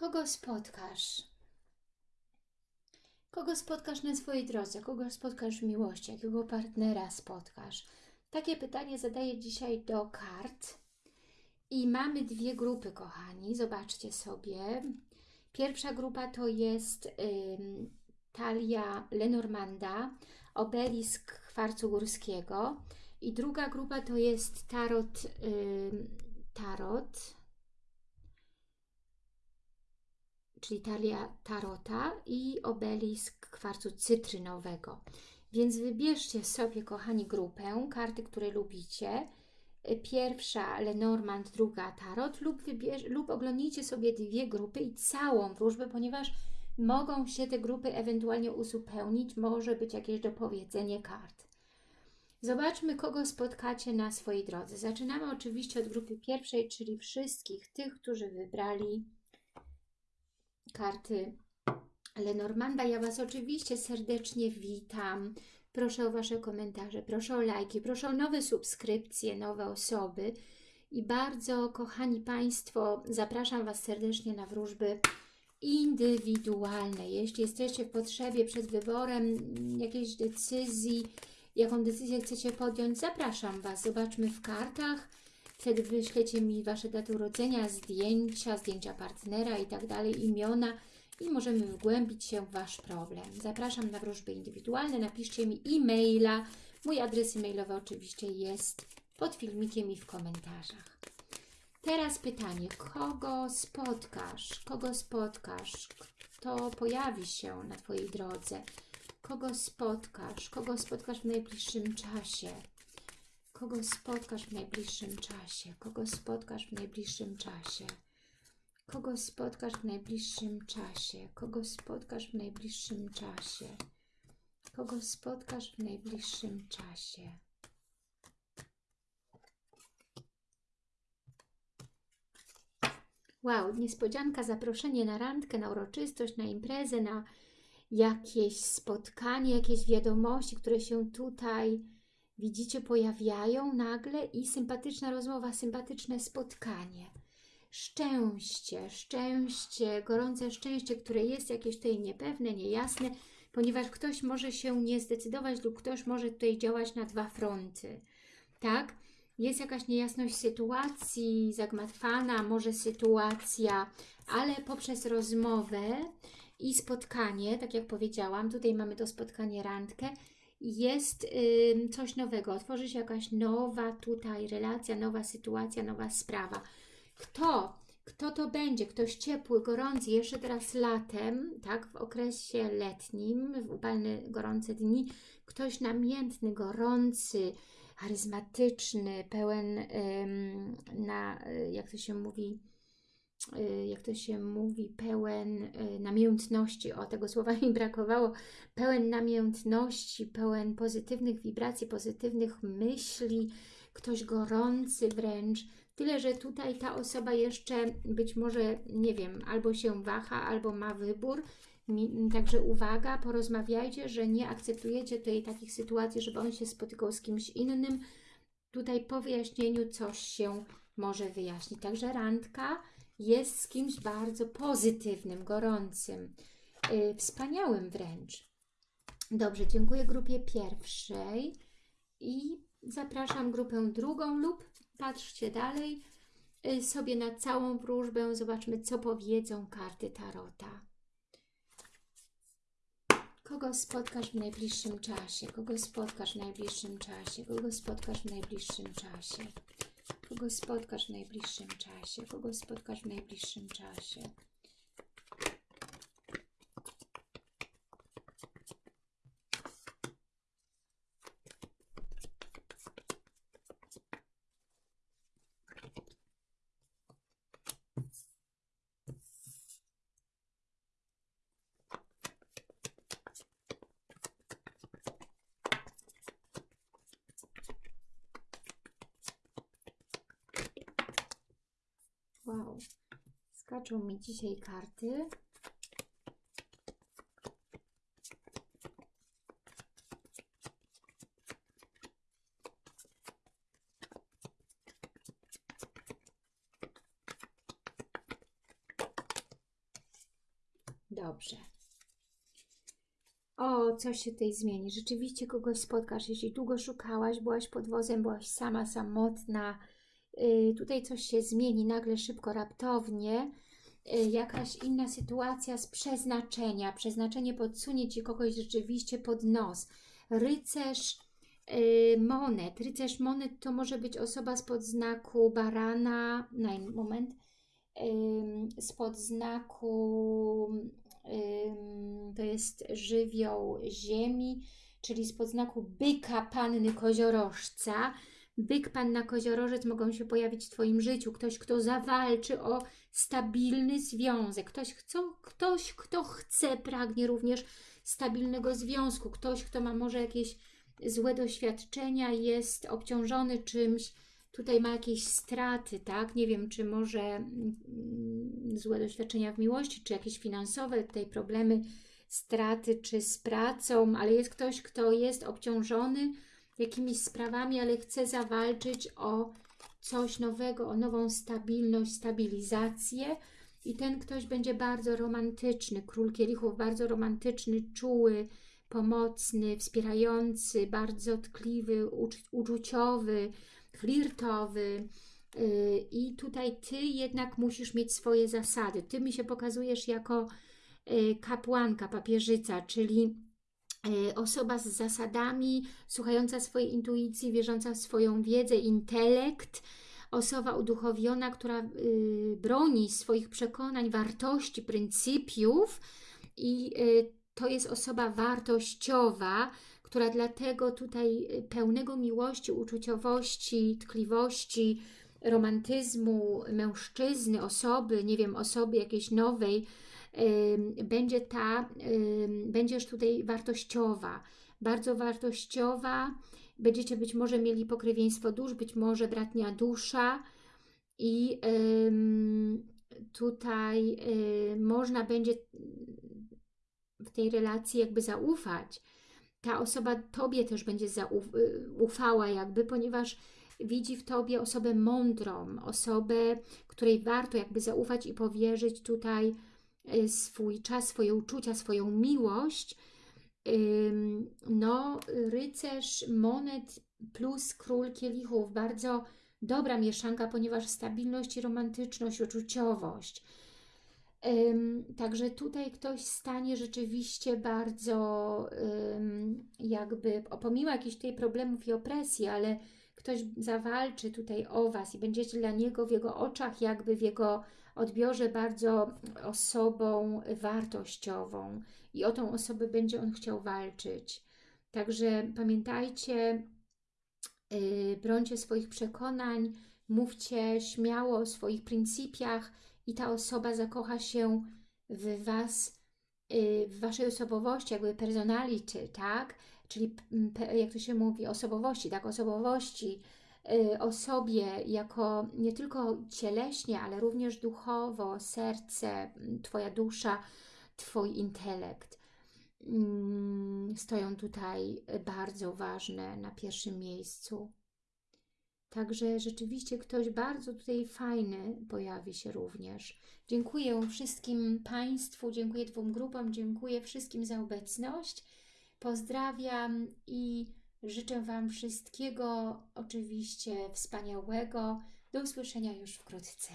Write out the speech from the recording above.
Kogo spotkasz? Kogo spotkasz na swojej drodze? Kogo spotkasz w miłości? Jakiego partnera spotkasz? Takie pytanie zadaję dzisiaj do kart. I mamy dwie grupy, kochani. Zobaczcie sobie. Pierwsza grupa to jest ym, talia Lenormanda, obelisk kwarcu górskiego. I druga grupa to jest tarot, ym, tarot czyli talia tarota i obelisk kwarcu cytrynowego. Więc wybierzcie sobie, kochani, grupę, karty, które lubicie. Pierwsza Lenormand, druga Tarot lub, wybierz, lub oglądnijcie sobie dwie grupy i całą wróżbę, ponieważ mogą się te grupy ewentualnie uzupełnić, może być jakieś dopowiedzenie kart. Zobaczmy, kogo spotkacie na swojej drodze. Zaczynamy oczywiście od grupy pierwszej, czyli wszystkich tych, którzy wybrali karty Lenormanda. Ja Was oczywiście serdecznie witam. Proszę o Wasze komentarze, proszę o lajki, proszę o nowe subskrypcje, nowe osoby. I bardzo, kochani Państwo, zapraszam Was serdecznie na wróżby indywidualne. Jeśli jesteście w potrzebie przed wyborem jakiejś decyzji, jaką decyzję chcecie podjąć, zapraszam Was. Zobaczmy w kartach. Wtedy wyślecie mi Wasze daty urodzenia, zdjęcia, zdjęcia partnera i tak dalej, imiona i możemy wgłębić się w Wasz problem. Zapraszam na wróżby indywidualne, napiszcie mi e-maila. Mój adres e-mailowy oczywiście jest pod filmikiem i w komentarzach. Teraz pytanie, kogo spotkasz? Kogo spotkasz? Kto pojawi się na Twojej drodze? Kogo spotkasz? Kogo spotkasz w najbliższym czasie? Kogo spotkasz w najbliższym czasie? Kogo spotkasz w najbliższym czasie? Kogo spotkasz w najbliższym czasie? Kogo spotkasz w najbliższym czasie? Kogo spotkasz w najbliższym czasie? Wow, niespodzianka, zaproszenie na randkę, na uroczystość, na imprezę, na jakieś spotkanie, jakieś wiadomości, które się tutaj widzicie, pojawiają nagle i sympatyczna rozmowa, sympatyczne spotkanie. Szczęście, szczęście, gorące szczęście, które jest jakieś tutaj niepewne, niejasne, ponieważ ktoś może się nie zdecydować lub ktoś może tutaj działać na dwa fronty. Tak? Jest jakaś niejasność sytuacji, zagmatwana może sytuacja, ale poprzez rozmowę i spotkanie, tak jak powiedziałam, tutaj mamy to spotkanie randkę, jest y, coś nowego, otworzy się jakaś nowa tutaj relacja, nowa sytuacja, nowa sprawa. Kto? Kto to będzie? Ktoś ciepły, gorący, jeszcze teraz latem, tak, w okresie letnim, w upalne, gorące dni, ktoś namiętny, gorący, charyzmatyczny, pełen ym, na, jak to się mówi, Y, jak to się mówi, pełen y, namiętności, o tego słowa mi brakowało, pełen namiętności, pełen pozytywnych wibracji, pozytywnych myśli, ktoś gorący wręcz, tyle, że tutaj ta osoba jeszcze być może, nie wiem, albo się waha, albo ma wybór, Także uwaga, porozmawiajcie, że nie akceptujecie tutaj takich sytuacji, żeby on się spotykał z kimś innym. Tutaj po wyjaśnieniu coś się może wyjaśnić. Także randka, jest z kimś bardzo pozytywnym, gorącym, yy, wspaniałym wręcz. Dobrze, dziękuję grupie pierwszej i zapraszam grupę drugą lub patrzcie dalej yy, sobie na całą wróżbę, zobaczmy co powiedzą karty Tarota. Kogo spotkasz w najbliższym czasie? Kogo spotkasz w najbliższym czasie? Kogo spotkasz w najbliższym czasie? Kogo spotkasz w najbliższym czasie? Kogo spotkasz w najbliższym czasie? Skaczą mi dzisiaj karty. Dobrze. O, coś się tutaj zmieni. Rzeczywiście kogoś spotkasz. Jeśli długo szukałaś, byłaś pod wozem, byłaś sama, samotna. Yy, tutaj coś się zmieni nagle, szybko, raptownie. Yy, jakaś inna sytuacja z przeznaczenia. Przeznaczenie podsunie Ci kogoś rzeczywiście pod nos. Rycerz yy, monet. Rycerz monet to może być osoba spod znaku barana. Na moment. Spod znaku to jest żywioł ziemi, czyli spod znaku byka panny koziorożca. Byk, panna koziorożec mogą się pojawić w Twoim życiu. Ktoś, kto zawalczy o stabilny związek. Ktoś, kto, ktoś, kto chce, pragnie również stabilnego związku. Ktoś, kto ma może jakieś złe doświadczenia, jest obciążony czymś, tutaj ma jakieś straty, tak? Nie wiem, czy może mm, złe doświadczenia w miłości, czy jakieś finansowe, tutaj problemy, straty, czy z pracą, ale jest ktoś, kto jest obciążony jakimiś sprawami, ale chce zawalczyć o coś nowego, o nową stabilność, stabilizację. I ten ktoś będzie bardzo romantyczny, król kielichów, bardzo romantyczny, czuły, pomocny, wspierający, bardzo tkliwy, uczuciowy, flirtowy. Y, i tutaj Ty jednak musisz mieć swoje zasady. Ty mi się pokazujesz jako y, kapłanka, papieżyca, czyli osoba z zasadami, słuchająca swojej intuicji, wierząca w swoją wiedzę, intelekt, osoba uduchowiona, która broni swoich przekonań, wartości, pryncypiów i to jest osoba wartościowa, która dlatego tutaj y, pełnego miłości, uczuciowości, tkliwości, romantyzmu mężczyzny, osoby, nie wiem, osoby jakiejś nowej, będzie ta, yy, będziesz tutaj wartościowa, bardzo wartościowa, będziecie być może mieli pokrewieństwo dusz, być może bratnia dusza. I tutaj y, można będzie w tej relacji jakby zaufać, ta osoba Tobie też będzie zaufała jakby, ponieważ widzi w Tobie osobę mądrą, osobę, której warto jakby zaufać i powierzyć tutaj y, swój czas, swoje uczucia, swoją miłość. No, rycerz monet plus król kielichów, bardzo dobra mieszanka, ponieważ stabilność i romantyczność, uczuciowość. Także tutaj ktoś stanie rzeczywiście bardzo jakby, pomimo jakichś tutaj problemów i opresji, ale ktoś zawalczy tutaj o Was i będziecie dla niego w jego oczach, jakby w jego odbiorze bardzo osobą wartościową i o tą osobę będzie on chciał walczyć. Także pamiętajcie, yy, brońcie swoich przekonań, mówcie śmiało o swoich pryncypiach, i ta osoba zakocha się w Was, y, w Waszej osobowości, jakby personality, tak? Czyli jak to się mówi, osobowości, tak? Osobowości, y, osobie jako nie tylko cieleśnie, ale również duchowo, serce, Twoja dusza, Twój intelekt mm, stoją tutaj bardzo ważne na pierwszym miejscu. Także rzeczywiście ktoś bardzo tutaj fajny pojawi się również. Dziękuję wszystkim Państwu, dziękuję dwóm grupom, dziękuję wszystkim za obecność. Pozdrawiam i życzę Wam wszystkiego oczywiście wspaniałego. Do usłyszenia już wkrótce.